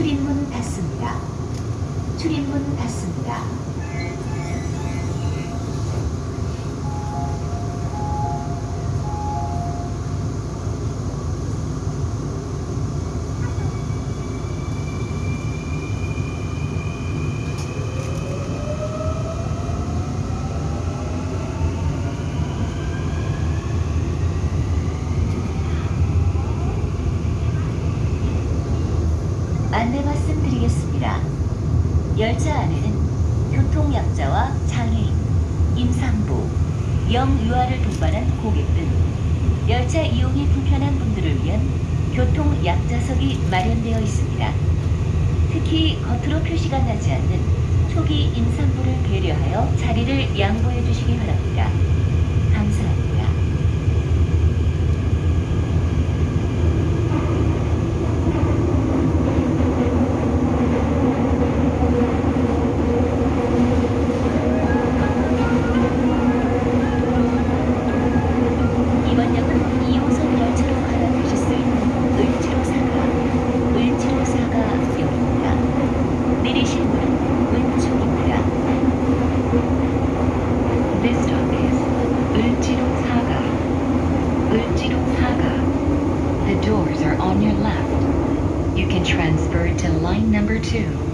출입문 닫습니다. 출입문 닫습니다. 안내 말씀드리겠습니다. 열차 안에는 교통약자와 장애인, 임산부, 영유아를 동반한 고객 등 열차 이용이 불편한 분들을 위한 교통약자석이 마련되어 있습니다. 특히 겉으로 표시가 나지 않는 초기 임산부를 배려하여 자리를 양보해 주시기 바랍니다. Doors are on your left. You can transfer to line number two.